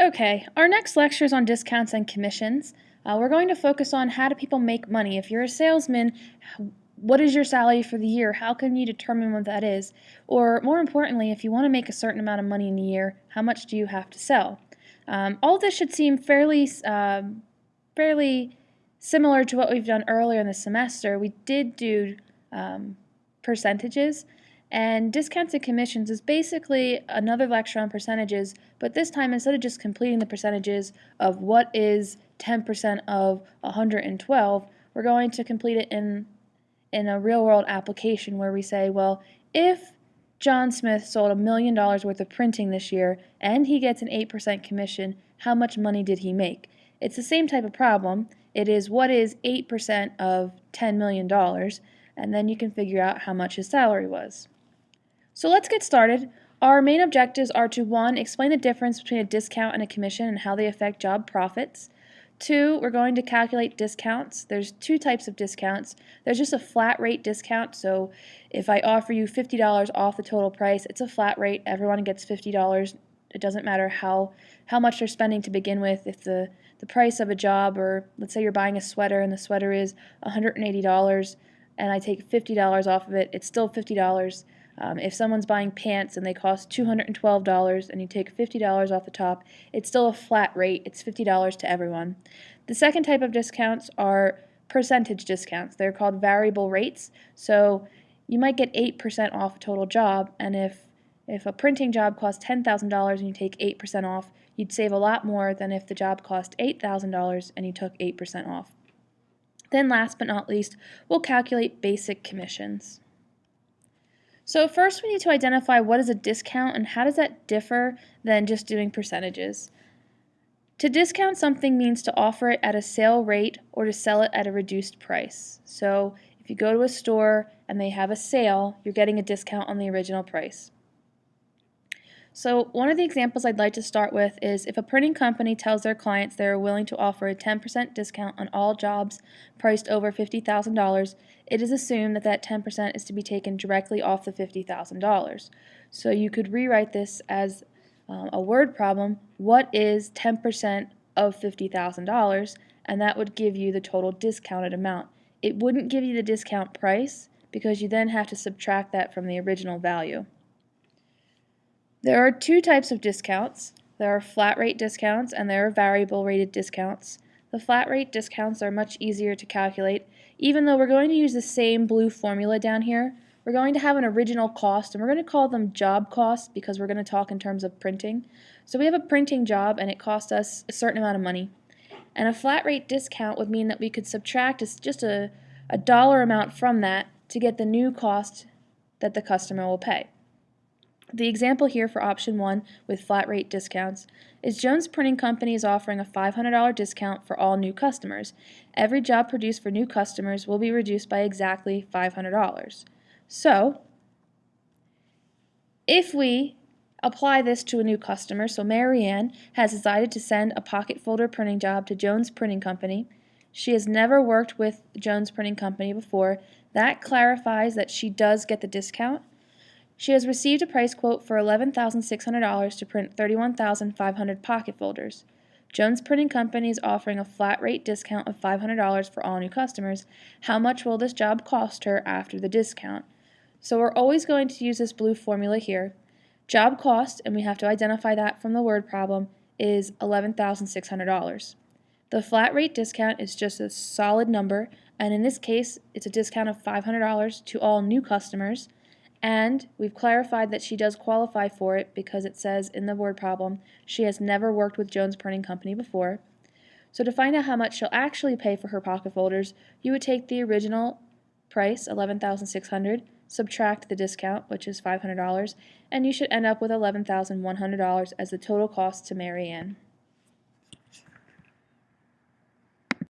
Okay, our next lecture is on discounts and commissions. Uh, we're going to focus on how do people make money. If you're a salesman, what is your salary for the year? How can you determine what that is? Or more importantly, if you want to make a certain amount of money in a year, how much do you have to sell? Um, all this should seem fairly, uh, fairly similar to what we've done earlier in the semester. We did do um, percentages, and discounts and commissions is basically another lecture on percentages, but this time instead of just completing the percentages of what is 10% of 112, we're going to complete it in, in a real world application where we say, well, if John Smith sold a million dollars worth of printing this year and he gets an 8% commission, how much money did he make? It's the same type of problem. It is what is 8% of $10 million, and then you can figure out how much his salary was. So let's get started. Our main objectives are to 1. Explain the difference between a discount and a commission and how they affect job profits. 2. We're going to calculate discounts. There's two types of discounts. There's just a flat rate discount, so if I offer you $50 off the total price, it's a flat rate. Everyone gets $50. It doesn't matter how, how much they're spending to begin with. If the, the price of a job, or let's say you're buying a sweater and the sweater is $180 and I take $50 off of it, it's still $50. Um, if someone's buying pants and they cost $212 and you take $50 off the top, it's still a flat rate. It's $50 to everyone. The second type of discounts are percentage discounts. They're called variable rates. So you might get 8% off a total job, and if if a printing job costs $10,000 and you take 8% off, you'd save a lot more than if the job cost $8,000 and you took 8% off. Then last but not least, we'll calculate basic commissions. So first we need to identify what is a discount and how does that differ than just doing percentages. To discount something means to offer it at a sale rate or to sell it at a reduced price. So if you go to a store and they have a sale, you're getting a discount on the original price. So one of the examples I'd like to start with is if a printing company tells their clients they are willing to offer a 10% discount on all jobs priced over $50,000, it is assumed that that 10% is to be taken directly off the $50,000. So you could rewrite this as um, a word problem. What is 10% of $50,000? And that would give you the total discounted amount. It wouldn't give you the discount price because you then have to subtract that from the original value. There are two types of discounts. There are flat rate discounts and there are variable rated discounts. The flat rate discounts are much easier to calculate. Even though we're going to use the same blue formula down here, we're going to have an original cost and we're going to call them job costs because we're going to talk in terms of printing. So we have a printing job and it cost us a certain amount of money. And a flat rate discount would mean that we could subtract just a, a dollar amount from that to get the new cost that the customer will pay. The example here for option 1 with flat rate discounts is Jones Printing Company is offering a $500 discount for all new customers. Every job produced for new customers will be reduced by exactly $500. So, if we apply this to a new customer, so Marianne has decided to send a pocket folder printing job to Jones Printing Company. She has never worked with Jones Printing Company before. That clarifies that she does get the discount she has received a price quote for $11,600 to print 31,500 pocket folders. Jones Printing Company is offering a flat rate discount of $500 for all new customers. How much will this job cost her after the discount? So we're always going to use this blue formula here. Job cost, and we have to identify that from the word problem, is $11,600. The flat rate discount is just a solid number, and in this case, it's a discount of $500 to all new customers. And we've clarified that she does qualify for it because it says in the word problem she has never worked with Jones Printing Company before. So to find out how much she'll actually pay for her pocket folders, you would take the original price, 11,600, subtract the discount, which is $500, and you should end up with $11,100 as the total cost to Marianne.